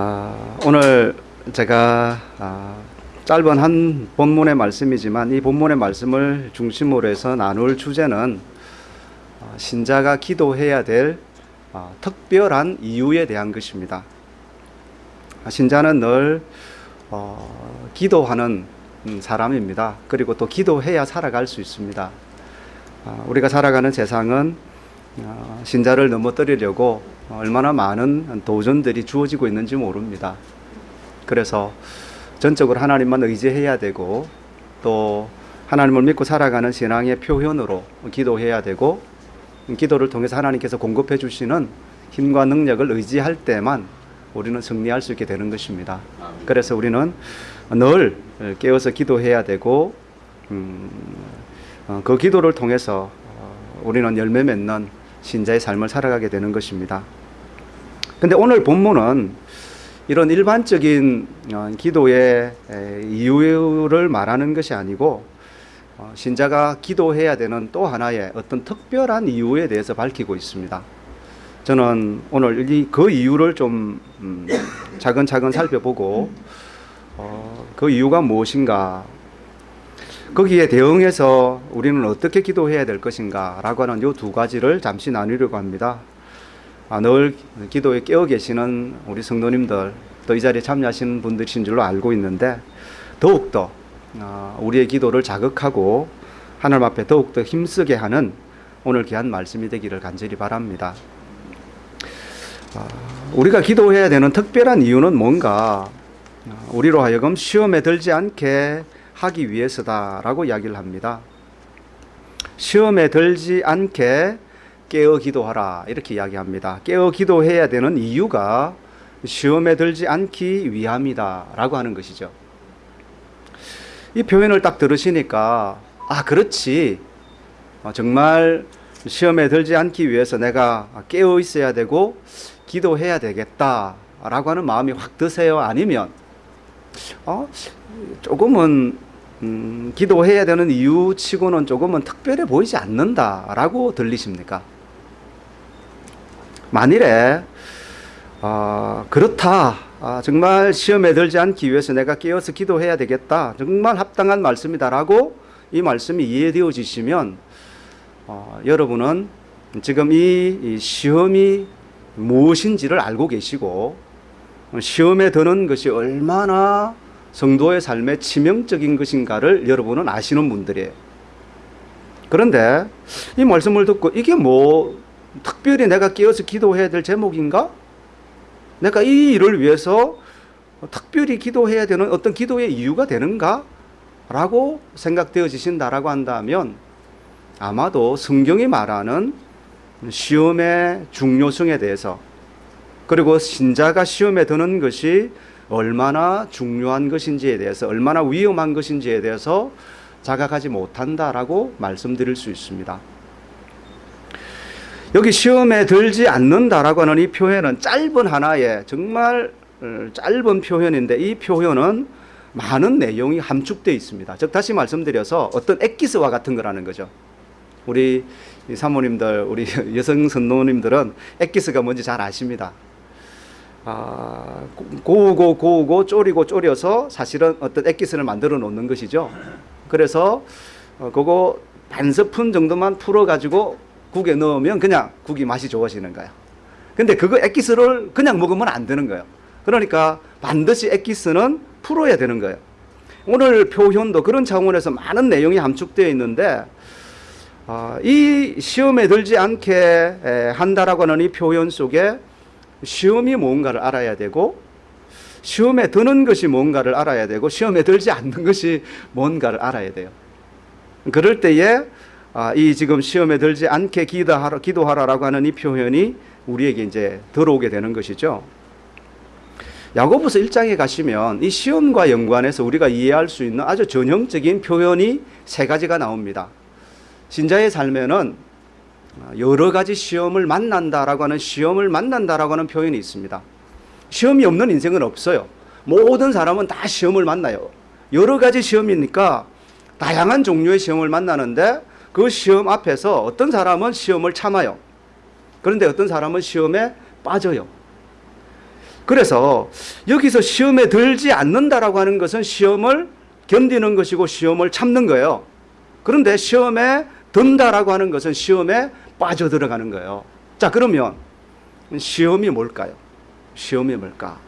아, 오늘 제가 아, 짧은 한 본문의 말씀이지만 이 본문의 말씀을 중심으로 해서 나눌 주제는 아, 신자가 기도해야 될 아, 특별한 이유에 대한 것입니다. 아, 신자는 늘 어, 기도하는 음, 사람입니다. 그리고 또 기도해야 살아갈 수 있습니다. 아, 우리가 살아가는 세상은 어, 신자를 넘어뜨리려고 얼마나 많은 도전들이 주어지고 있는지 모릅니다. 그래서 전적으로 하나님만 의지해야 되고 또 하나님을 믿고 살아가는 신앙의 표현으로 기도해야 되고 기도를 통해서 하나님께서 공급해 주시는 힘과 능력을 의지할 때만 우리는 승리할 수 있게 되는 것입니다. 그래서 우리는 늘 깨어서 기도해야 되고 음, 어, 그 기도를 통해서 어, 우리는 열매 맺는 신자의 삶을 살아가게 되는 것입니다. 근데 오늘 본문은 이런 일반적인 어, 기도의 이유를 말하는 것이 아니고 어, 신자가 기도해야 되는 또 하나의 어떤 특별한 이유에 대해서 밝히고 있습니다. 저는 오늘 이그 이유를 좀 음, 차근차근 살펴보고 어, 그 이유가 무엇인가 거기에 대응해서 우리는 어떻게 기도해야 될 것인가 라고 하는 이 두 가지를 잠시 나누려고 합니다. 아, 늘 기도에 깨어 계시는 우리 성도님들 또 이 자리에 참여하시는 분들이신 줄로 알고 있는데 더욱더 아, 우리의 기도를 자극하고 하나님 앞에 더욱더 힘쓰게 하는 오늘 귀한 말씀이 되기를 간절히 바랍니다. 아, 우리가 기도해야 되는 특별한 이유는 뭔가 우리로 하여금 시험에 들지 않게 하기 위해서다라고 이야기를 합니다. 시험에 들지 않게 깨어 기도하라 이렇게 이야기합니다. 깨어 기도해야 되는 이유가 시험에 들지 않기 위함이다 라고 하는 것이죠. 이 표현을 딱 들으시니까 아 그렇지 어, 정말 시험에 들지 않기 위해서 내가 깨어 있어야 되고 기도해야 되겠다 라고 하는 마음이 확 드세요? 아니면 어 조금은 음, 기도해야 되는 이유치고는 조금은 특별해 보이지 않는다라고 들리십니까? 만일에 어, 그렇다. 아, 정말 시험에 들지 않기 위해서 내가 깨어서 기도해야 되겠다. 정말 합당한 말씀이다라고 이 말씀이 이해되어지시면 어, 여러분은 지금 이, 이 시험이 무엇인지를 알고 계시고 시험에 드는 것이 얼마나 성도의 삶에 치명적인 것인가를 여러분은 아시는 분들이에요. 그런데 이 말씀을 듣고 이게 뭐 특별히 내가 깨어서 기도해야 될 제목인가? 내가 이 일을 위해서 특별히 기도해야 되는 어떤 기도의 이유가 되는가? 라고 생각되어지신다라고 한다면 아마도 성경이 말하는 시험의 중요성에 대해서 그리고 신자가 시험에 드는 것이 얼마나 중요한 것인지에 대해서 얼마나 위험한 것인지에 대해서 자각하지 못한다라고 말씀드릴 수 있습니다. 여기 시험에 들지 않는다라고 하는 이 표현은 짧은 하나의 정말 어, 짧은 표현인데 이 표현은 많은 내용이 함축되어 있습니다. 즉 다시 말씀드려서 어떤 엑기스와 같은 거라는 거죠. 우리 사모님들, 우리 여성 선노님들은 엑기스가 뭔지 잘 아십니다. 아, 고우고 고우고 쪼리고 쪼려서 사실은 어떤 엑기스를 만들어 놓는 것이죠. 그래서 어, 그거 반 스푼 정도만 풀어 가지고 국에 넣으면 그냥 국이 맛이 좋아지는 거예요. 근데 그거 엑기스를 그냥 먹으면 안 되는 거예요. 그러니까 반드시 엑기스는 풀어야 되는 거예요. 오늘 표현도 그런 차원에서 많은 내용이 함축되어 있는데 어, 이 시험에 들지 않게 한다라고 하는 이 표현 속에 시험이 뭔가를 알아야 되고 시험에 드는 것이 뭔가를 알아야 되고 시험에 들지 않는 것이 뭔가를 알아야 돼요. 그럴 때에 아, 이 지금 시험에 들지 않게 기도하라, 기도하라라고 하는 이 표현이 우리에게 이제 들어오게 되는 것이죠. 야고보서 1장에 가시면 이 시험과 연관해서 우리가 이해할 수 있는 아주 전형적인 표현이 세 가지가 나옵니다. 신자의 삶에는 여러 가지 시험을 만난다라고 하는 시험을 만난다라고 하는 표현이 있습니다. 시험이 없는 인생은 없어요. 모든 사람은 다 시험을 만나요. 여러 가지 시험이니까 다양한 종류의 시험을 만나는데 그 시험 앞에서 어떤 사람은 시험을 참아요. 그런데 어떤 사람은 시험에 빠져요. 그래서 여기서 시험에 들지 않는다라고 하는 것은 시험을 견디는 것이고 시험을 참는 거예요. 그런데 시험에 든다라고 하는 것은 시험에 빠져들어가는 거예요. 자, 그러면 시험이 뭘까요? 시험이 뭘까?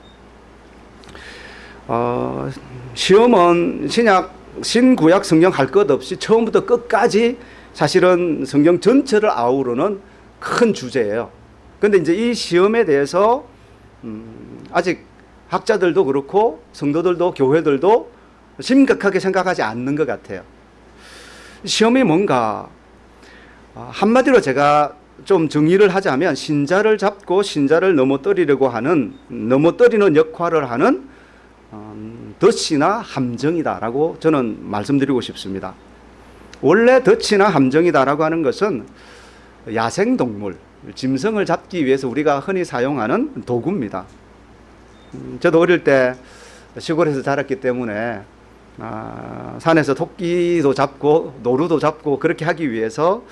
어, 시험은 신약, 신구약 성경 할 것 없이 처음부터 끝까지 사실은 성경 전체를 아우르는 큰 주제예요. 근데 이제 이 시험에 대해서 음, 아직 학자들도 그렇고 성도들도 교회들도 심각하게 생각하지 않는 것 같아요. 시험이 뭔가 어, 한마디로 제가 좀 정의를 하자면 신자를 잡고 신자를 넘어뜨리려고 하는 넘어뜨리는 역할을 하는 음, 덫이나 함정이다라고 저는 말씀드리고 싶습니다. 원래 덫이나 함정이다라고 하는 것은 야생 동물, 짐승을 잡기 위해서 우리가 흔히 사용하는 도구입니다. 음, 저도 어릴 때 시골에서 자랐기 때문에 아, 산에서 토끼도 잡고 노루도 잡고 그렇게 하기 위해서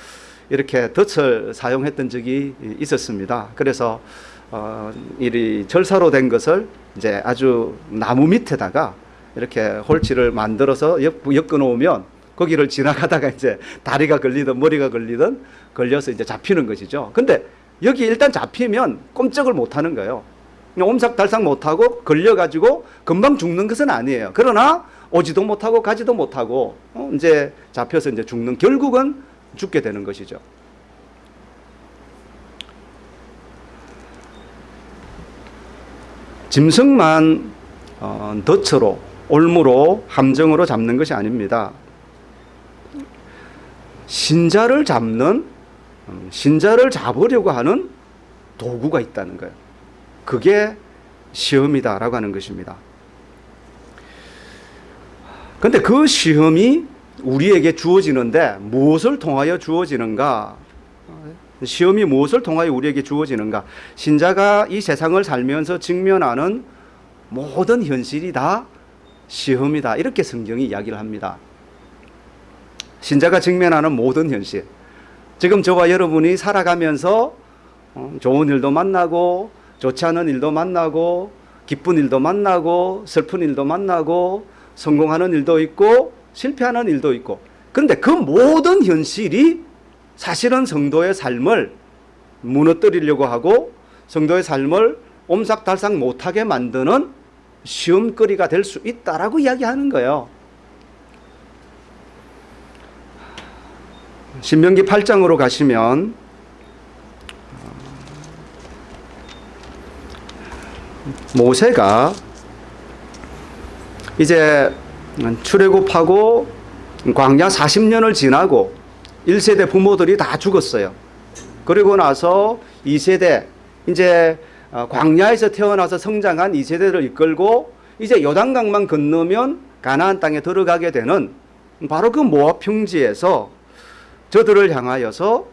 이렇게 덫을 사용했던 적이 있었습니다. 그래서 어, 이 절사로 된 것을 이제 아주 나무 밑에다가 이렇게 홀치를 만들어서 엮, 엮어 놓으면 거기를 지나가다가 이제 다리가 걸리든 머리가 걸리든 걸려서 이제 잡히는 것이죠. 근데 여기 일단 잡히면 꼼짝을 못 하는 거예요. 옴삭달싹 못 하고 걸려 가지고 금방 죽는 것은 아니에요. 그러나 오지도 못하고 가지도 못하고 어, 이제 잡혀서 이제 죽는 결국은 죽게 되는 것이죠. 짐승만 어, 덫으로 올무로 함정으로 잡는 것이 아닙니다. 신자를 잡는 음, 신자를 잡으려고 하는 도구가 있다는 거예요. 그게 시험이다라고 하는 것입니다. 근데 그 시험이 우리에게 주어지는데 무엇을 통하여 주어지는가? 시험이 무엇을 통하여 우리에게 주어지는가? 신자가 이 세상을 살면서 직면하는 모든 현실이 다 시험이다. 이렇게 성경이 이야기를 합니다. 신자가 직면하는 모든 현실. 지금 저와 여러분이 살아가면서 어, 좋은 일도 만나고 좋지 않은 일도 만나고 기쁜 일도 만나고 슬픈 일도 만나고 성공하는 일도 있고 실패하는 일도 있고 그런데 그 모든 현실이 사실은 성도의 삶을 무너뜨리려고 하고 성도의 삶을 옴삭달싹 못하게 만드는 시험거리가 될 수 있다라고 이야기하는 거예요. 신명기 8장으로 가시면 모세가 이제 출애굽하고 광야 40년을 지나고 1세대 부모들이 다 죽었어요. 그리고 나서 2세대 이제 어, 광야에서 태어나서 성장한 2세대를 이끌고 이제 요단강만 건너면 가나안 땅에 들어가게 되는 바로 그 모압 평지에서 저들을 향하여서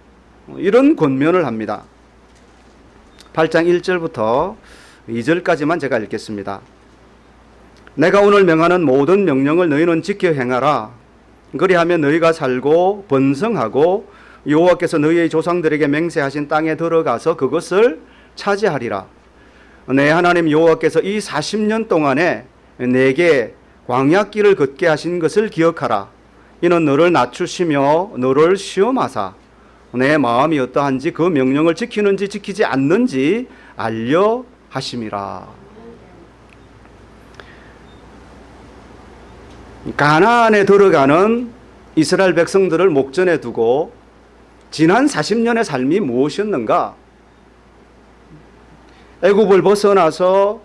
이런 권면을 합니다. 8장 1절부터 2절까지만 제가 읽겠습니다. 내가 오늘 명하는 모든 명령을 너희는 지켜 행하라. 그리하면 너희가 살고 번성하고 여호와께서 너희의 조상들에게 맹세하신 땅에 들어가서 그것을 차지하리라. 내 하나님 여호와께서 이 40년 동안에 내게 광야길을 걷게 하신 것을 기억하라. 이는 너를 낮추시며 너를 시험하사 내 마음이 어떠한지 그 명령을 지키는지 지키지 않는지 알려 하심이라. 가나안에 들어가는 이스라엘 백성들을 목전에 두고 지난 40년의 삶이 무엇이었는가? 애굽을 벗어나서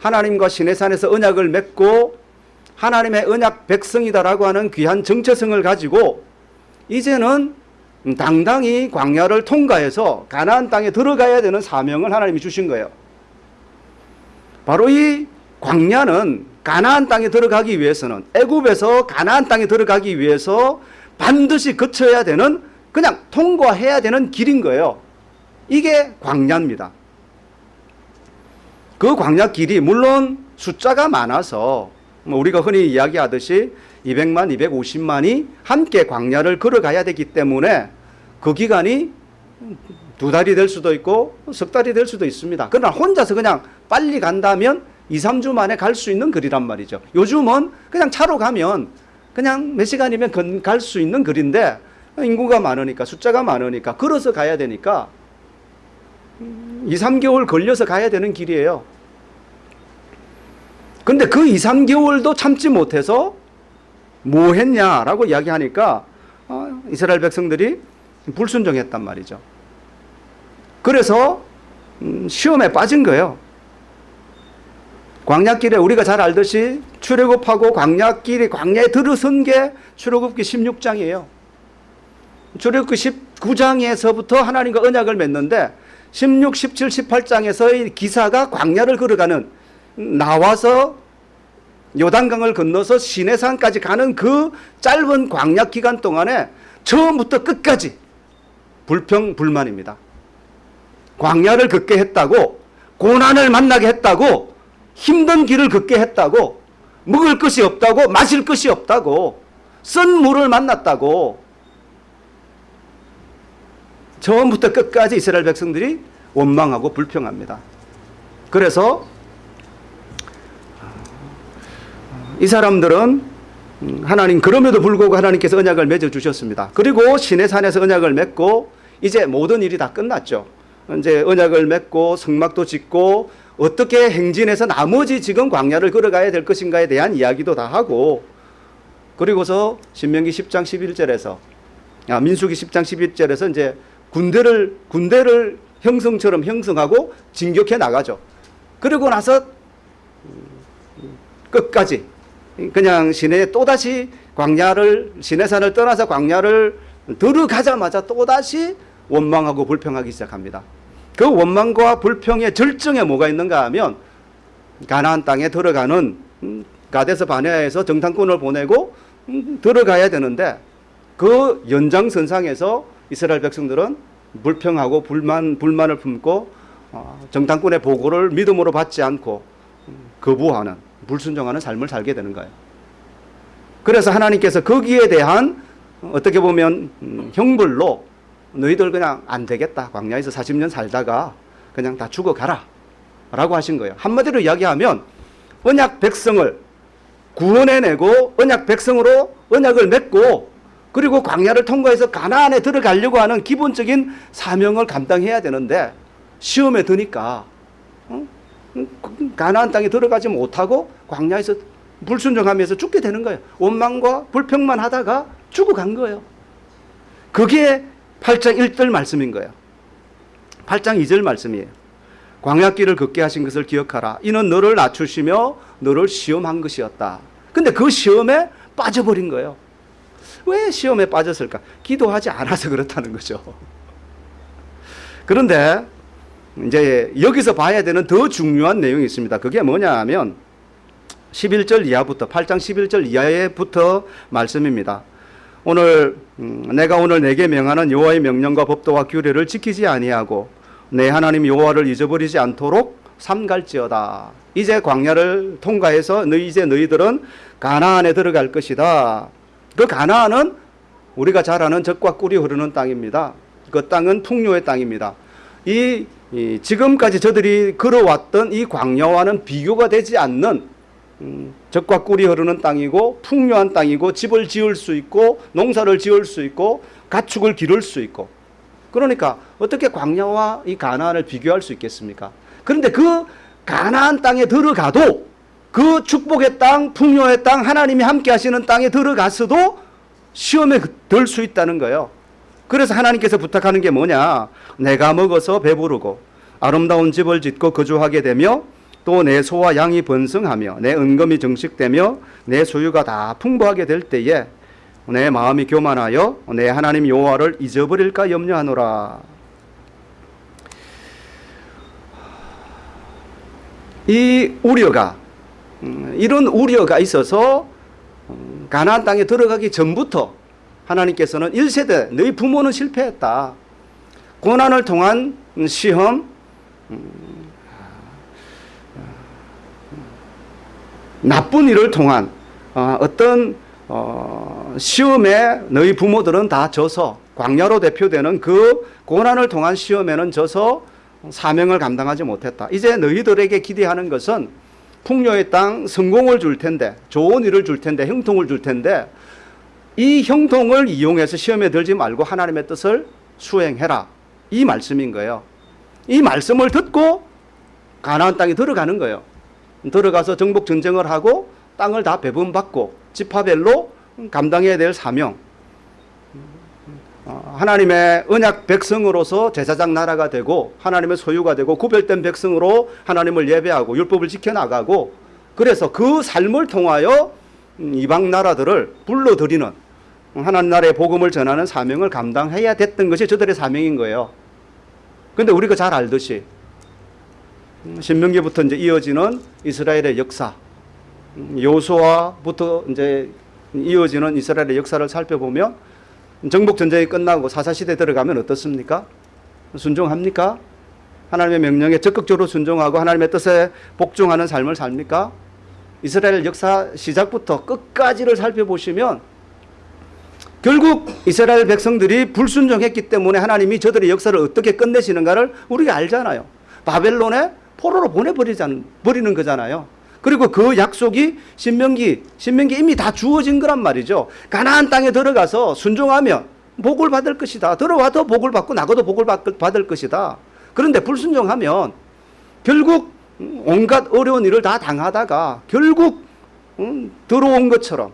하나님과 시내산에서 언약을 맺고 하나님의 언약 백성이다라고 하는 귀한 정체성을 가지고 이제는 당당히 광야를 통과해서 가나안 땅에 들어가야 되는 사명을 하나님이 주신 거예요. 바로 이 광야는 가나안 땅에 들어가기 위해서는 애굽에서 가나안 땅에 들어가기 위해서 반드시 거쳐야 되는 그냥 통과해야 되는 길인 거예요. 이게 광야입니다. 그 광야 길이 물론 숫자가 많아서 뭐 우리가 흔히 이야기하듯이 200만, 250만이 함께 광야를 걸어가야 되기 때문에 그 기간이 두 달이 될 수도 있고 석 달이 될 수도 있습니다. 그러나 혼자서 그냥 빨리 간다면 2, 3주 만에 갈 수 있는 거리란 말이죠. 요즘은 그냥 차로 가면 그냥 몇 시간이면 갈 수 있는 거리인데 인구가 많으니까 숫자가 많으니까 걸어서 가야 되니까 2, 3개월 걸려서 가야 되는 길이에요. 근데 그 2, 3개월도 참지 못해서 뭐 했냐라고 이야기하니까 어, 이스라엘 백성들이 불순종했단 말이죠. 그래서 음, 시험에 빠진 거예요. 광야길에 우리가 잘 알듯이 출애굽하고 광야길이 광야에 들어선 게 출애굽기 16장이에요. 출애굽기 19장에서부터 하나님과 언약을 맺는데 16, 17, 18장에서의 기사가 광야를 걸어가는 나와서 요단강을 건너서 시내산까지 가는 그 짧은 광야 기간 동안에 처음부터 끝까지 불평 불만입니다. 광야를 걷게 했다고 고난을 만나게 했다고 힘든 길을 걷게 했다고 먹을 것이 없다고 마실 것이 없다고 쓴 물을 만났다고 처음부터 끝까지 이스라엘 백성들이 원망하고 불평합니다. 그래서 이 사람들은 하나님 그럼에도 불구하고 하나님께서 언약을 맺어 주셨습니다. 그리고 시내산에서 언약을 맺고 이제 모든 일이 다 끝났죠. 이제 언약을 맺고 성막도 짓고 어떻게 행진해서 나머지 지금 광야를 걸어가야 될 것인가에 대한 이야기도 다 하고 그리고서 신명기 10장 11절에서 아, 민수기 10장 11절에서 이제 군대를 군대를 형성처럼 형성하고 진격해 나가죠. 그리고 나서 끝까지 그냥 시내에 또다시 광야를 시내산을 떠나서 광야를 들어가자마자 또다시 원망하고 불평하기 시작합니다. 그 원망과 불평의 절정에 뭐가 있는가 하면 가나안 땅에 들어가는 음, 가데스 바네아에서 정탐꾼을 보내고 음, 들어가야 되는데 그 연장선상에서 이스라엘 백성들은 불평하고 불만 불만을 품고 어, 정탐꾼의 보고를 믿음으로 받지 않고 음, 거부하는 불순종하는 삶을 살게 되는 거예요. 그래서 하나님께서 거기에 대한 어떻게 보면 형벌로 너희들 그냥 안 되겠다. 광야에서 40년 살다가 그냥 다 죽어가라. 라고 하신 거예요. 한마디로 이야기하면 언약 백성을 구원해내고 언약 백성으로 언약을 맺고 그리고 광야를 통과해서 가나안에 들어가려고 하는 기본적인 사명을 감당해야 되는데 시험에 드니까 어? 가나안 땅에 들어가지 못하고 광야에서 불순종하면서 죽게 되는 거예요. 원망과 불평만 하다가 죽어간 거예요. 그게 8장 1절 말씀인 거예요. 8장 2절 말씀이에요. 광야길을 걷게 하신 것을 기억하라. 이는 너를 낮추시며 너를 시험한 것이었다. 근데 그 시험에 빠져버린 거예요. 왜 시험에 빠졌을까? 기도하지 않아서 그렇다는 거죠. 그런데 이제 여기서 봐야 되는 더 중요한 내용이 있습니다. 그게 뭐냐 하면 11절 이하부터 8장 11절 이하에부터 말씀입니다. 오늘 음, 내가 오늘 내게 명하는 여호와의 명령과 법도와 규례를 지키지 아니하고 내 하나님 여호와를 잊어버리지 않도록 삼갈지어다. 이제 광야를 통과해서 너희 이제 너희들은 가나안에 들어갈 것이다. 그 가나안은 우리가 잘 아는 젖과 꿀이 흐르는 땅입니다. 그 땅은 풍요의 땅입니다. 이, 이 지금까지 저들이 걸어왔던 이 광야와는 비교가 되지 않는 음, 적과 꿀이 흐르는 땅이고 풍요한 땅이고 집을 지을 수 있고 농사를 지을 수 있고 가축을 기를 수 있고 그러니까 어떻게 광야와 이 가나안을 비교할 수 있겠습니까? 그런데 그 가나안 땅에 들어가도 그 축복의 땅, 풍요의 땅, 하나님이 함께 하시는 땅에 들어갔어도 시험에 들 수 있다는 거예요. 그래서 하나님께서 부탁하는 게 뭐냐? 내가 먹어서 배부르고 아름다운 집을 짓고 거주하게 되며 또 내 소와 양이 번성하며 내 은금이 정식되며 내 소유가 다 풍부하게 될 때에 내 마음이 교만하여 내 하나님 여호와를 잊어버릴까 염려하노라. 이 우려가 음, 이런 우려가 있어서 음, 가나안 땅에 들어가기 전부터 하나님께서는 1세대 너희 부모는 실패했다. 고난을 통한 시험 나쁜 일을 통한 어, 어떤 어, 시험에 너희 부모들은 다 져서 광야로 대표되는 그 고난을 통한 시험에는 져서 사명을 감당하지 못했다. 이제 너희들에게 기대하는 것은 풍요의 땅 성공을 줄 텐데 좋은 일을 줄 텐데 형통을 줄 텐데 이 형통을 이용해서 시험에 들지 말고 하나님의 뜻을 수행해라. 이 말씀인 거예요. 이 말씀을 듣고 가나안 땅에 들어가는 거예요. 들어가서 정복 전쟁을 하고 땅을 다 배분받고 지파별로 감당해야 될 사명. 어, 하나님의 언약 백성으로서 제사장 나라가 되고 하나님의 소유가 되고 구별된 백성으로 하나님을 예배하고 율법을 지켜나가고 그래서 그 삶을 통하여 음, 이방 나라들을 불러들이는 하나님 나라의 복음을 전하는 사명을 감당해야 됐던 것이 저들의 사명인 거예요. 근데 우리가 잘 알듯이 음, 신명기부터 이제 이어지는 이스라엘의 역사, 음, 요수아부터 이제 이어지는 이스라엘의 역사를 살펴보면 정복 전쟁이 끝나고 사사 시대 들어가면 어떻습니까? 순종합니까? 하나님의 명령에 적극적으로 순종하고 하나님의 뜻에 복종하는 삶을 삽니까? 이스라엘 역사 시작부터 끝까지를 살펴보시면 결국 이스라엘 백성들이 불순종했기 때문에 하나님이 저들의 역사를 어떻게 끝내시는가를 우리가 알잖아요. 바벨론에 포로로 보내버리는 버리는 거잖아요. 그리고 그 약속이 신명기 신명기 이미 다 주어진 거란 말이죠. 가나안 땅에 들어가서 순종하면 복을 받을 것이다. 들어와도 복을 받고 나가도 복을 받- 받을 것이다. 그런데 불순종하면 결국 온갖 어려운 일을 다 당하다가 결국 음, 들어온 것처럼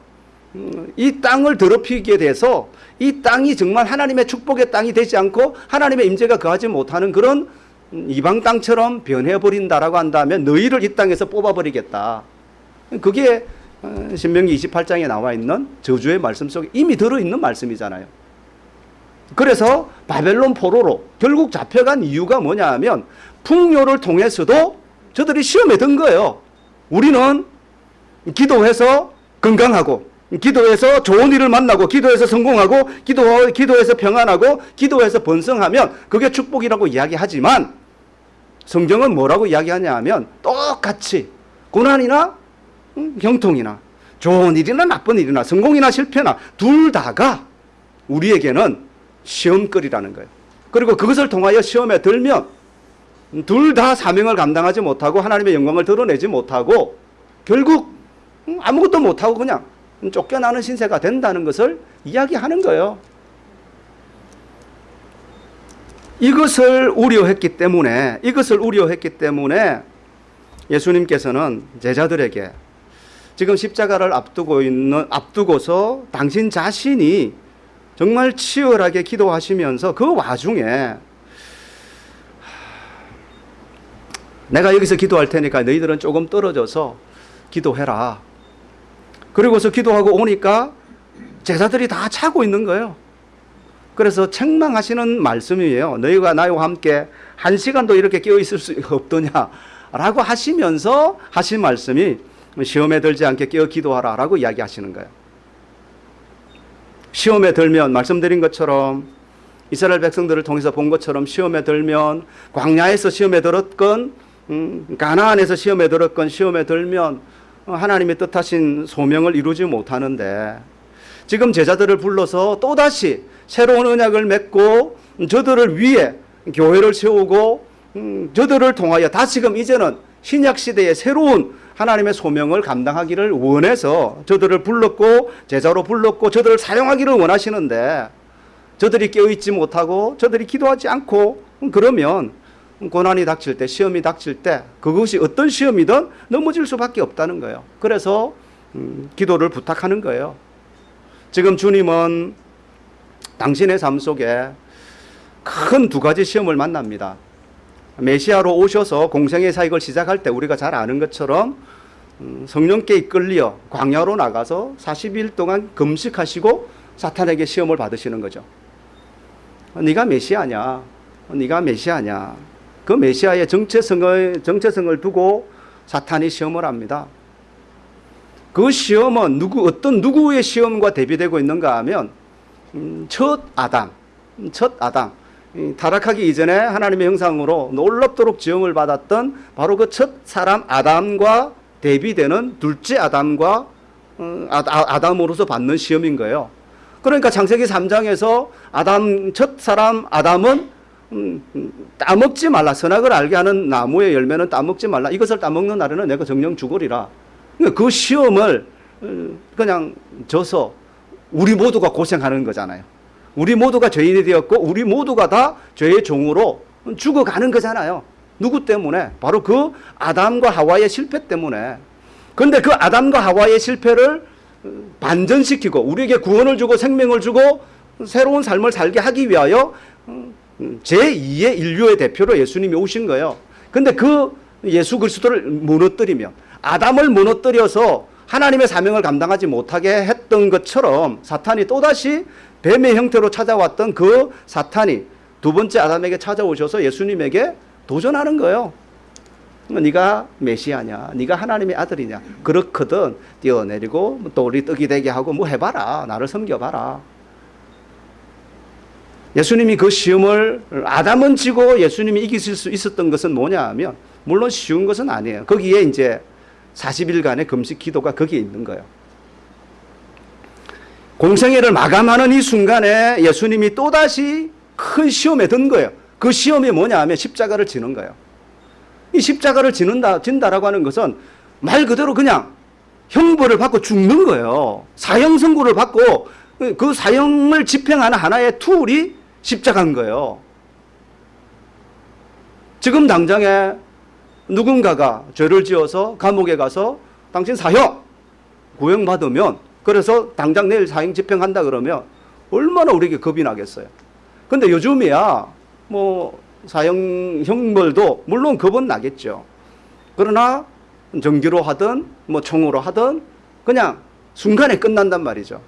음, 이 땅을 더럽히게 돼서 이 땅이 정말 하나님의 축복의 땅이 되지 않고 하나님의 임재가 거하지 못하는 그런 음, 이방 땅처럼 변해버린다라고 한다면 너희를 이 땅에서 뽑아버리겠다. 그게 어, 신명기 28장에 나와 있는 저주의 말씀 속에 이미 들어있는 말씀이잖아요. 그래서 바벨론 포로로 결국 잡혀간 이유가 뭐냐 하면 풍요를 통해서도 저들이 시험에 든 거예요. 우리는 기도해서 건강하고 기도해서 좋은 일을 만나고 기도해서 성공하고 기도 기도해서 평안하고 기도해서 번성하면 그게 축복이라고 이야기하지만 성경은 뭐라고 이야기하냐 하면 똑같이 고난이나 음, 형통이나 좋은 일이나 나쁜 일이나 성공이나 실패나 둘 다가 우리에게는 시험거리라는 거예요. 그리고 그것을 통하여 시험에 들면 둘 다 사명을 감당하지 못하고 하나님의 영광을 드러내지 못하고 결국 음, 아무것도 못하고 그냥 쫓겨나는 신세가 된다는 것을 이야기하는 거예요. 이것을 우려했기 때문에 이것을 우려했기 때문에 예수님께서는 제자들에게 지금 십자가를 앞두고 있는 앞두고서 당신 자신이 정말 치열하게 기도하시면서 그 와중에 내가 여기서 기도할 테니까 너희들은 조금 떨어져서 기도해라. 그리고서 기도하고 오니까 제자들이 다 차고 있는 거예요. 그래서 책망하시는 말씀이에요. 너희가 나와 함께 한 시간도 이렇게 깨어 있을 수 없더냐라고 하시면서 하신 말씀이 시험에 들지 않게 깨어 기도하라라고 이야기하시는 거예요. 시험에 들면 말씀드린 것처럼 이스라엘 백성들을 통해서 본 것처럼 시험에 들면 광야에서 시험에 들었건 음, 가나안에서 시험에 들었건 시험에 들면 어, 하나님의 뜻하신 소명을 이루지 못하는데 지금 제자들을 불러서 또다시 새로운 언약을 맺고 저들을 위해 교회를 세우고 음, 저들을 통하여 다시금 이제는 신약 시대의 새로운 하나님의 소명을 감당하기를 원해서 저들을 불렀고 제자로 불렀고 저들을 사용하기를 원하시는데 저들이 깨어있지 못하고 저들이 기도하지 않고 그러면 고난이 닥칠 때 시험이 닥칠 때 그것이 어떤 시험이든 넘어질 수밖에 없다는 거예요. 그래서 음, 기도를 부탁하는 거예요. 지금 주님은 당신의 삶 속에 큰 두 가지 시험을 만납니다. 메시아로 오셔서 공생의 사역을 시작할 때 우리가 잘 아는 것처럼 음, 성령께 이끌려 광야로 나가서 40일 동안 금식하시고 사탄에게 시험을 받으시는 거죠. 네가 메시아냐? 네가 메시아냐? 그 메시아의 정체성을 정체성을 두고 사탄이 시험을 합니다. 그 시험은 누구 어떤 누구의 시험과 대비되고 있는가 하면 음, 첫 아담, 첫 아담. 이 타락하기 이전에 하나님의 형상으로 놀랍도록 지음을 받았던 바로 그 첫 사람 아담과 대비되는 둘째 아담과 어, 아- 아- 아담으로서 받는 시험인 거예요. 그러니까 창세기 3장에서 아담 첫 사람 아담은 음, 음, 따먹지 말라. 선악을 알게 하는 나무의 열매는 따먹지 말라. 이것을 따먹는 날에는 내가 정령 죽으리라. 그러니까 그 시험을 어, 그냥 져서 우리 모두가 고생하는 거잖아요. 우리 모두가 죄인이 되었고 우리 모두가 다 죄의 종으로 죽어가는 거잖아요. 누구 때문에? 바로 그 아담과 하와의 실패 때문에. 그런데 그 아담과 하와의 실패를 반전시키고 우리에게 구원을 주고 생명을 주고 새로운 삶을 살게 하기 위하여 제2의 인류의 대표로 예수님이 오신 거예요. 근데 그 예수 그리스도를 무너뜨리며 아담을 무너뜨려서 하나님의 사명을 감당하지 못하게 했던 것처럼 사탄이 또다시 뱀의 형태로 찾아왔던 그 사탄이 두 번째 아담에게 찾아오셔서 예수님에게 도전하는 거예요. 네가 메시아냐, 네가 하나님의 아들이냐. 그렇거든 뛰어내리고 또 우리 떡이 되게 하고 뭐 해봐라, 나를 섬겨봐라. 예수님이 그 시험을 아담은 지고 예수님이 이기실 수 있었던 것은 뭐냐 하면 물론 쉬운 것은 아니에요. 거기에 이제 40일간의 금식 기도가 거기에 있는 거예요. 공생애를 마감하는 이 순간에 예수님이 또다시 큰 시험에 든 거예요. 그 시험이 뭐냐 하면 십자가를 지는 거예요. 이 십자가를 지는다, 진다라고 하는 것은 말 그대로 그냥 형벌을 받고 죽는 거예요. 사형 선고를 받고 그 사형을 집행하는 하나의 툴이 십자가인 거예요. 지금 당장에 누군가가 죄를 지어서 감옥에 가서 당신 사형 구형받으면 그래서 당장 내일 사형 집행한다 그러면 얼마나 우리에게 겁이 나겠어요. 근데 요즘이야 뭐 사형 형벌도 물론 겁은 나겠죠. 그러나 전기로 하든 뭐 총으로 하든 그냥 순간에 끝난단 말이죠.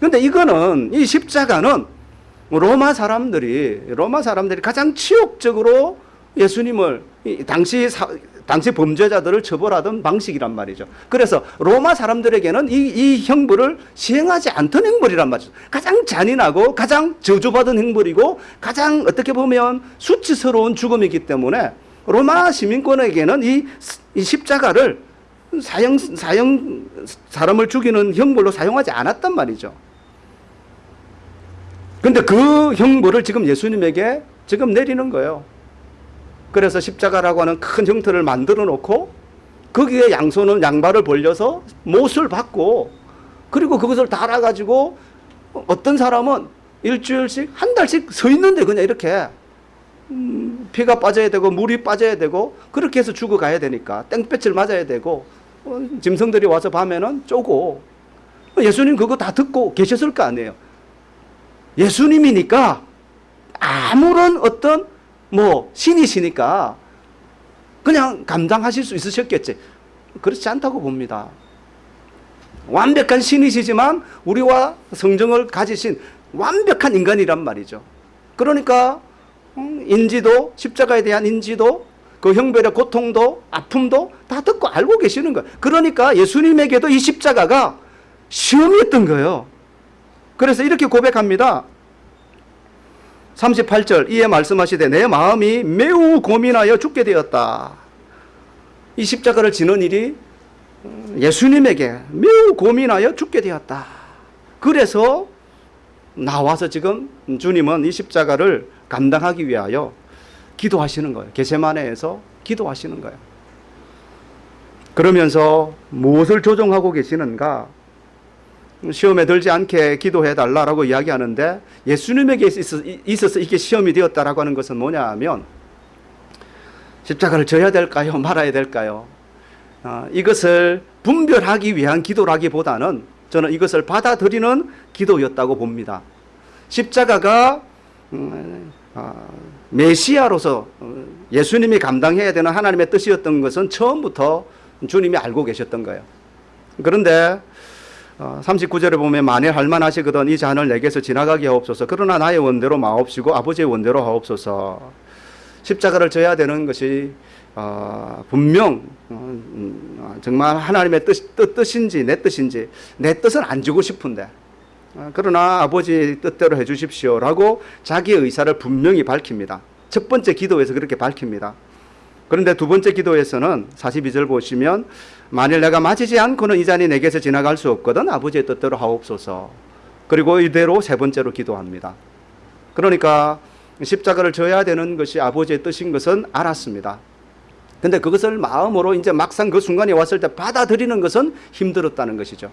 근데 이거는 이 십자가는 로마 사람들이 로마 사람들이 가장 치욕적으로 예수님을 당시 사, 당시 범죄자들을 처벌하던 방식이란 말이죠. 그래서 로마 사람들에게는 이, 이 형벌을 시행하지 않던 형벌이란 말이죠. 가장 잔인하고 가장 저주받은 형벌이고 가장 어떻게 보면 수치스러운 죽음이기 때문에 로마 시민권에게는 이, 이 십자가를 사형, 사형, 사람을 죽이는 형벌로 사용하지 않았단 말이죠. 근데 그 형벌을 지금 예수님에게 지금 내리는 거예요. 그래서 십자가라고 하는 큰 형태를 만들어 놓고 거기에 양손은 양발을 벌려서 못을 받고 그리고 그것을 달아가지고 어떤 사람은 일주일씩 한 달씩 서 있는데 그냥 이렇게 음, 피가 빠져야 되고 물이 빠져야 되고 그렇게 해서 죽어가야 되니까 땡볕을 맞아야 되고 어, 짐승들이 와서 밤에는 쪼고 예수님 그거 다 듣고 계셨을 거 아니에요. 예수님이니까 아무런 어떤 뭐 신이시니까 그냥 감당하실 수 있으셨겠지. 그렇지 않다고 봅니다. 완벽한 신이시지만 우리와 성정을 가지신 완벽한 인간이란 말이죠. 그러니까 음, 인지도 십자가에 대한 인지도 그 형별의 고통도 아픔도 다 듣고 알고 계시는 거예요. 그러니까 예수님에게도 이 십자가가 시험이었던 거예요. 그래서 이렇게 고백합니다. 38절 이에 말씀하시되 내 마음이 매우 고민하여 죽게 되었다. 이 십자가를 지는 일이 예수님에게 매우 고민하여 죽게 되었다. 그래서 나와서 지금 주님은 이 십자가를 감당하기 위하여 기도하시는 거예요. 게세마네에서 기도하시는 거예요. 그러면서 무엇을 조종하고 계시는가? 시험에 들지 않게 기도해 달라라고 이야기하는데 예수님에게 있어서 이게 시험이 되었다라고 하는 것은 뭐냐 하면 십자가를 져야 될까요? 말아야 될까요? 어, 이것을 분별하기 위한 기도라기보다는 저는 이것을 받아들이는 기도였다고 봅니다. 십자가가 음, 어, 메시아로서 어, 예수님이 감당해야 되는 하나님의 뜻이었던 것은 처음부터 주님이 알고 계셨던 거예요. 그런데 39절에 어, 보면 만일 할만 하시거든 이 잔을 내게서 지나가게 하옵소서. 그러나 나의 원대로 마옵시고 아버지의 원대로 하옵소서. 십자가를 져야 되는 것이 어, 분명 어, 음, 정말 하나님의 뜻, 뜻, 뜻인지 내 뜻인지 내 뜻은 안 주고 싶은데 어, 그러나 아버지 뜻대로 해주십시오 라고 자기의 의사를 분명히 밝힙니다. 첫 번째 기도에서 그렇게 밝힙니다 그런데 두 번째 기도에서는 42절 보시면 만일 내가 맞이지 않고는 이 잔이 내게서 지나갈 수 없거든 아버지의 뜻대로 하옵소서. 그리고 이대로 세 번째로 기도합니다. 그러니까 십자가를 져야 되는 것이 아버지의 뜻인 것은 알았습니다. 근데 그것을 마음으로 이제 막상 그 순간이 왔을 때 받아들이는 것은 힘들었다는 것이죠.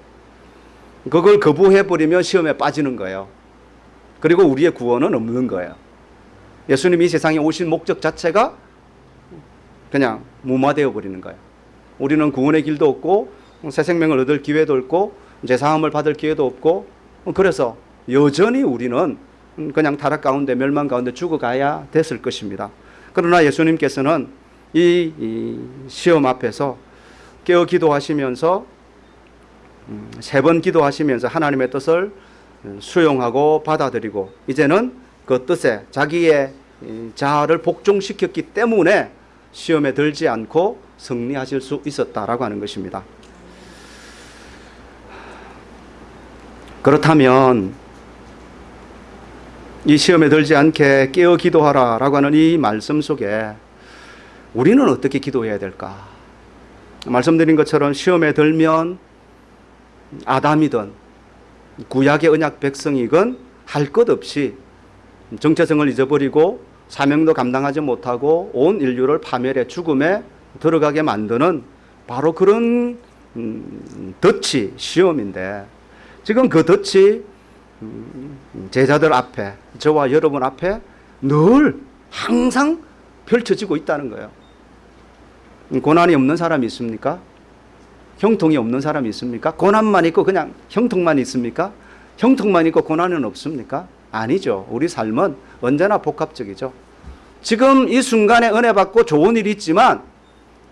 그걸 거부해 버리면 시험에 빠지는 거예요. 그리고 우리의 구원은 없는 거예요. 예수님이 세상에 오신 목적 자체가 그냥 무마되어 버리는 거예요. 우리는 구원의 길도 없고 새 생명을 얻을 기회도 없고 제사함을 받을 기회도 없고 그래서 여전히 우리는 그냥 타락 가운데 멸망 가운데 죽어가야 됐을 것입니다. 그러나 예수님께서는 이, 이 시험 앞에서 깨어 기도하시면서 음, 세번 기도하시면서 하나님의 뜻을 수용하고 받아들이고 이제는 그 뜻에 자기의 자아를 복종시켰기 때문에 시험에 들지 않고 승리하실 수 있었다라고 하는 것입니다. 그렇다면 이 시험에 들지 않게 깨어 기도하라 라고 하는 이 말씀 속에 우리는 어떻게 기도해야 될까? 말씀드린 것처럼 시험에 들면 아담이든 구약의 언약 백성이건 할 것 없이 정체성을 잊어버리고 사명도 감당하지 못하고 온 인류를 파멸의 죽음에 들어가게 만드는 바로 그런 음, 덫이 시험인데 지금 그 덫이 음, 제자들 앞에 저와 여러분 앞에 늘 항상 펼쳐지고 있다는 거예요. 고난이 없는 사람이 있습니까? 형통이 없는 사람이 있습니까? 고난만 있고 그냥 형통만 있습니까? 형통만 있고 고난은 없습니까? 아니죠. 우리 삶은 언제나 복합적이죠. 지금 이 순간에 은혜 받고 좋은 일이 있지만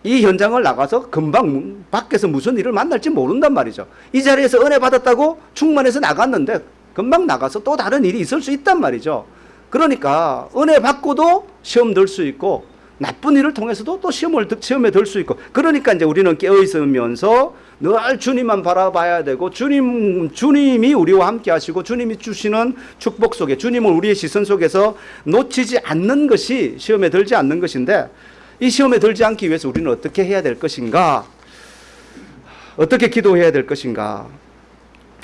이 현장을 나가서 금방 밖에서 무슨 일을 만날지 모른단 말이죠. 이 자리에서 은혜 받았다고 충만해서 나갔는데 금방 나가서 또 다른 일이 있을 수 있단 말이죠. 그러니까 은혜 받고도 시험 들 수 있고 나쁜 일을 통해서도 또 시험을 시험에 들 수 있고 그러니까 이제 우리는 깨어 있으면서 늘 주님만 바라봐야 되고 주님 주님이 우리와 함께 하시고 주님이 주시는 축복 속에 주님을 우리의 시선 속에서 놓치지 않는 것이 시험에 들지 않는 것인데 이 시험에 들지 않기 위해서 우리는 어떻게 해야 될 것인가? 어떻게 기도해야 될 것인가?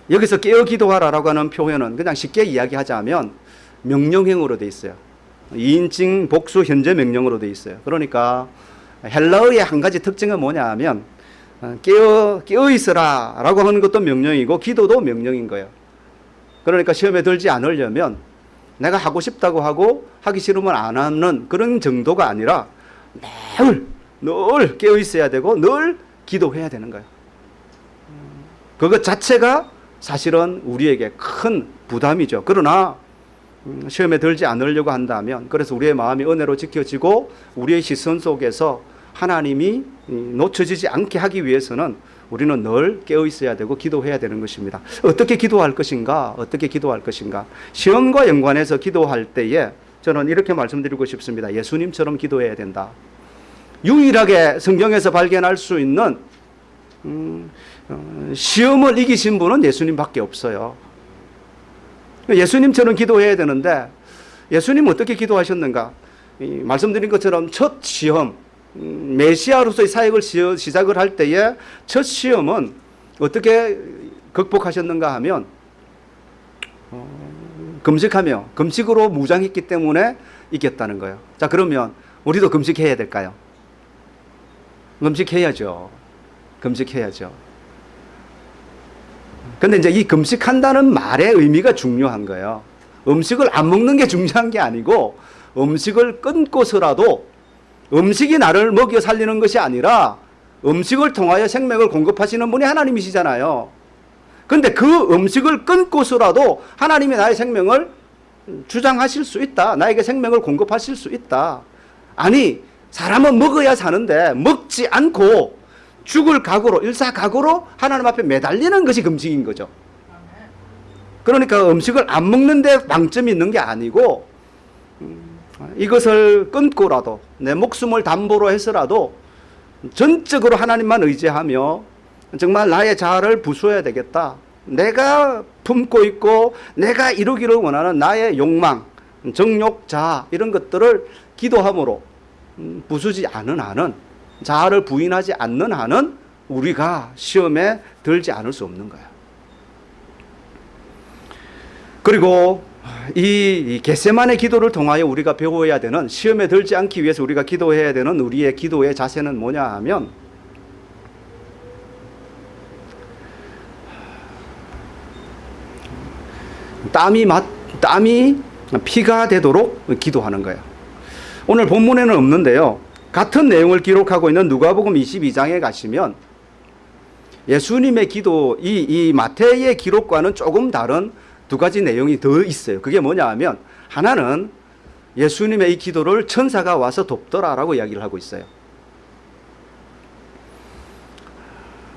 여기서 깨어 기도하라라고 하는 표현은 그냥 쉽게 이야기하자면 명령형으로 돼 있어요. 2인칭 복수 현재 명령으로 돼 있어요. 그러니까 헬라어의 한 가지 특징은 뭐냐 하면 깨어, 깨어 있으라 라고 하는 것도 명령이고 기도도 명령인 거예요. 그러니까 시험에 들지 않으려면 내가 하고 싶다고 하고 하기 싫으면 안 하는 그런 정도가 아니라 늘, 늘 깨어 있어야 되고 늘 기도해야 되는 거예요. 그것 자체가 사실은 우리에게 큰 부담이죠. 그러나 음, 시험에 들지 않으려고 한다면 그래서 우리의 마음이 은혜로 지켜지고 우리의 시선 속에서 하나님이 놓쳐지지 않게 하기 위해서는 우리는 늘 깨어 있어야 되고 기도해야 되는 것입니다. 어떻게 기도할 것인가? 어떻게 기도할 것인가? 시험과 연관해서 기도할 때에 저는 이렇게 말씀드리고 싶습니다. 예수님처럼 기도해야 된다. 유일하게 성경에서 발견할 수 있는 음, 어, 시험을 이기신 분은 예수님밖에 없어요. 예수님처럼 기도해야 되는데 예수님 어떻게 기도하셨는가? 말씀드린 것처럼 첫 시험, 음, 메시아로서의 사역을 시작을 할 때에 첫 시험은 어떻게 극복하셨는가 하면 어, 금식하며 금식으로 무장했기 때문에 이겼다는 거예요. 자 그러면 우리도 금식해야 될까요? 금식해야죠. 금식해야죠. 근데 이제 이 금식한다는 말의 의미가 중요한 거예요. 음식을 안 먹는 게 중요한 게 아니고 음식을 끊고서라도 음식이 나를 먹여 살리는 것이 아니라 음식을 통하여 생명을 공급하시는 분이 하나님이시잖아요. 근데 그 음식을 끊고서라도 하나님이 나의 생명을 주장하실 수 있다. 나에게 생명을 공급하실 수 있다. 아니, 사람은 먹어야 사는데 먹지 않고 죽을 각오로 일사각오로 하나님 앞에 매달리는 것이 금식인 거죠. 그러니까 음식을 안 먹는데 방점이 있는 게 아니고 음, 이것을 끊고라도 내 목숨을 담보로 해서라도 전적으로 하나님만 의지하며 정말 나의 자아를 부수어야 되겠다. 내가 품고 있고 내가 이루기를 원하는 나의 욕망, 정욕, 자아 이런 것들을 기도함으로 음, 부수지 않은 한은 자아를 부인하지 않는 한은 우리가 시험에 들지 않을 수 없는 거예요. 그리고 이 겟세만의 기도를 통하여 우리가 배워야 되는 시험에 들지 않기 위해서 우리가 기도해야 되는 우리의 기도의 자세는 뭐냐 하면 땀이 맛 땀이 피가 되도록 기도하는 거예요. 오늘 본문에는 없는데요. 같은 내용을 기록하고 있는 누가복음 22장에 가시면 예수님의 기도 이, 이 마태의 기록과는 조금 다른 두 가지 내용이 더 있어요. 그게 뭐냐 하면 하나는 예수님의 이 기도를 천사가 와서 돕더라라고 이야기를 하고 있어요.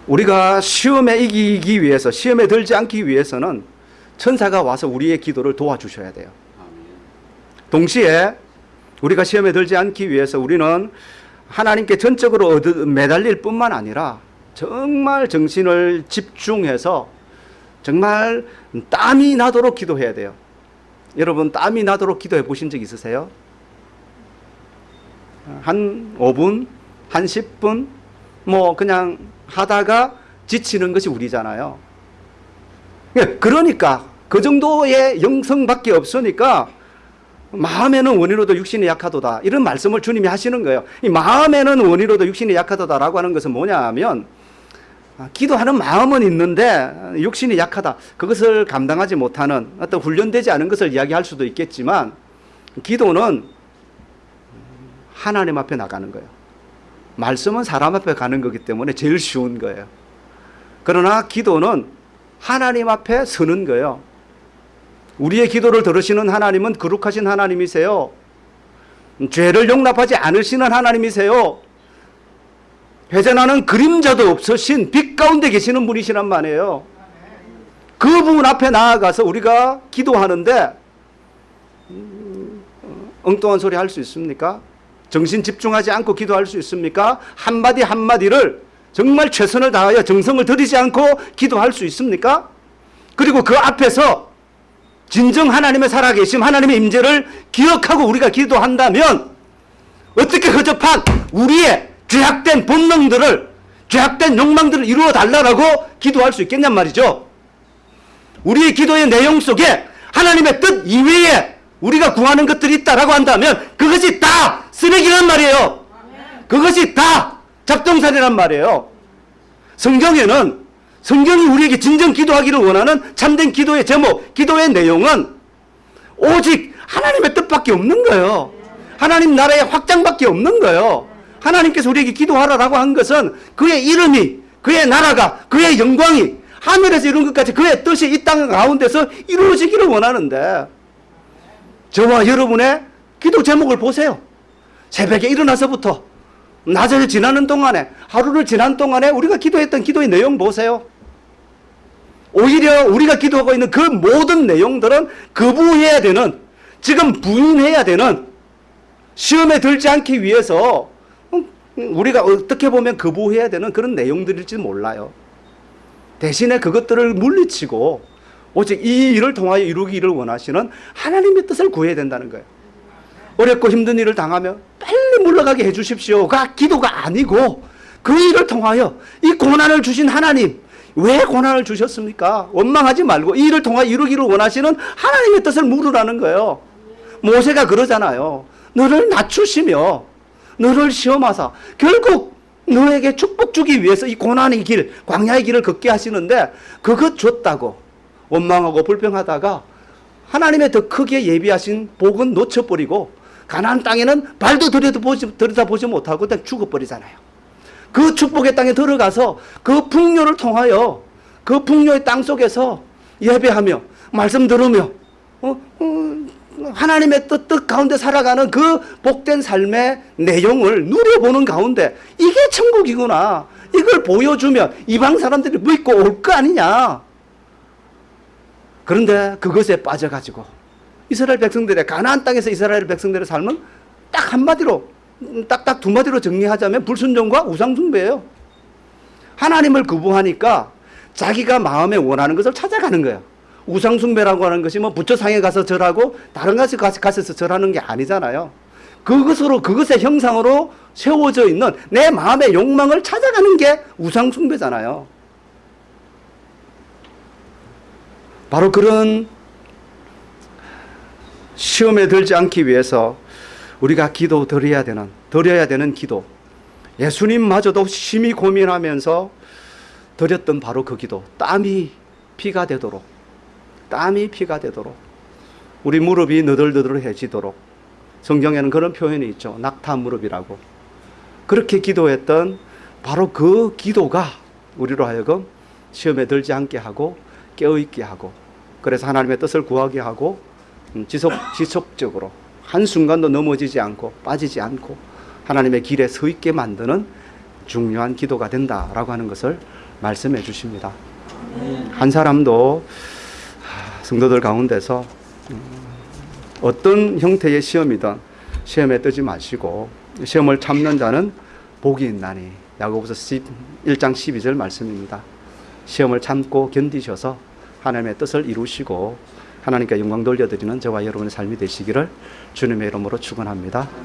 우리가 시험에 이기기 위해서 시험에 들지 않기 위해서는 천사가 와서 우리의 기도를 도와주셔야 돼요. 동시에 우리가 시험에 들지 않기 위해서 우리는 하나님께 전적으로 얻- 매달릴 뿐만 아니라 정말 정신을 집중해서 정말 땀이 나도록 기도해야 돼요. 여러분 땀이 나도록 기도해 보신 적 있으세요? 한 5분, 한 10분 뭐 그냥 하다가 지치는 것이 우리잖아요. 예, 그러니까 그 정도의 영성밖에 없으니까 마음에는 원이로도 육신이 약하도다 이런 말씀을 주님이 하시는 거예요. 이 마음에는 원이로도 육신이 약하도다라고 하는 것은 뭐냐 하면 아, 기도하는 마음은 있는데 육신이 약하다. 그것을 감당하지 못하는 어떤 훈련되지 않은 것을 이야기할 수도 있겠지만 기도는 하나님 앞에 나가는 거예요. 말씀은 사람 앞에 가는 거기 때문에 제일 쉬운 거예요. 그러나 기도는 하나님 앞에 서는 거예요. 우리의 기도를 들으시는 하나님은 거룩하신 하나님이세요. 죄를 용납하지 않으시는 하나님이세요. 회전하는 그림자도 없으신 빛 가운데 계시는 분이시란 말이에요. 그분 앞에 나아가서 우리가 기도하는데 음, 엉뚱한 소리 할 수 있습니까? 정신 집중하지 않고 기도할 수 있습니까? 한마디 한마디를 정말 최선을 다하여 정성을 들이지 않고 기도할 수 있습니까? 그리고 그 앞에서 진정 하나님의 살아계심, 하나님의 임재를 기억하고 우리가 기도한다면 어떻게 허접한 우리의 죄악된 본능들을 죄악된 욕망들을 이루어 달라고 기도할 수 있겠냔 말이죠. 우리의 기도의 내용 속에 하나님의 뜻 이외에 우리가 구하는 것들이 있다라고 한다면 그것이 다 쓰레기란 말이에요. 그것이 다 잡동사리란 말이에요. 성경에는 성경이 우리에게 진정 기도하기를 원하는 참된 기도의 제목, 기도의 내용은 오직 하나님의 뜻밖에 없는 거예요. 하나님 나라의 확장밖에 없는 거예요. 하나님께서 우리에게 기도하라라고 한 것은 그의 이름이, 그의 나라가, 그의 영광이 하늘에서 이룬 것까지 그의 뜻이 이 땅 가운데서 이루어지기를 원하는데 저와 여러분의 기도 제목을 보세요. 새벽에 일어나서부터 낮을 지나는 동안에 하루를 지난 동안에 우리가 기도했던 기도의 내용 보세요. 오히려 우리가 기도하고 있는 그 모든 내용들은 거부해야 되는 지금 부인해야 되는 시험에 들지 않기 위해서 우리가 어떻게 보면 거부해야 되는 그런 내용들일지 몰라요. 대신에 그것들을 물리치고 오직 이 일을 통하여 이루기를 원하시는 하나님의 뜻을 구해야 된다는 거예요. 어렵고 힘든 일을 당하면 빨리 물러가게 해주십시오가 기도가 아니고 그 일을 통하여 이 고난을 주신 하나님 왜 고난을 주셨습니까? 원망하지 말고 이 일을 통하여 이루기를 원하시는 하나님의 뜻을 물으라는 거예요. 모세가 그러잖아요. 너를 낮추시며 너를 시험하사 결국 너에게 축복 주기 위해서 이 고난의 길, 광야의 길을 걷게 하시는데 그것 줬다고 원망하고 불평하다가 하나님의 더 크게 예비하신 복은 놓쳐버리고 가나안 땅에는 발도 들여다보지, 들여다보지 못하고 그냥 죽어버리잖아요. 그 축복의 땅에 들어가서 그 풍요를 통하여 그 풍요의 땅 속에서 예배하며 말씀 들으며 어, 어, 하나님의 뜻, 뜻 가운데 살아가는 그 복된 삶의 내용을 누려보는 가운데 이게 천국이구나. 이걸 보여주면 이방 사람들이 믿고 올 거 아니냐. 그런데 그것에 빠져가지고 이스라엘 백성들의 가나안 땅에서 이스라엘 백성들의 삶은 딱 한마디로 딱딱 두 마디로 정리하자면 불순종과 우상숭배예요. 하나님을 거부하니까 자기가 마음에 원하는 것을 찾아가는 거예요. 우상숭배라고 하는 것이 뭐 부처상에 가서 절하고 다른 가서 가서 절하는 게 아니잖아요. 그것으로 그것의 형상으로 세워져 있는 내 마음의 욕망을 찾아가는 게 우상숭배잖아요. 바로 그런 시험에 들지 않기 위해서 우리가 기도 드려야 되는 드려야 되는 기도. 예수님마저도 심히 고민하면서 드렸던 바로 그 기도. 땀이 피가 되도록 땀이 피가 되도록 우리 무릎이 너덜너덜해지도록 성경에는 그런 표현이 있죠. 낙타 무릎이라고. 그렇게 기도했던 바로 그 기도가 우리로 하여금 시험에 들지 않게 하고 깨어있게 하고 그래서 하나님의 뜻을 구하게 하고 음, 지속, 지속적으로 한순간도 넘어지지 않고 빠지지 않고 하나님의 길에 서 있게 만드는 중요한 기도가 된다라고 하는 것을 말씀해 주십니다. 한 사람도 하, 성도들 가운데서 음, 어떤 형태의 시험이든 시험에 뜨지 마시고 시험을 참는 자는 복이 있나니 야고보서 1장 12절 말씀입니다. 시험을 참고 견디셔서 하나님의 뜻을 이루시고 하나님께 영광 돌려드리는 저와 여러분의 삶이 되시기를 주님의 이름으로 축원합니다.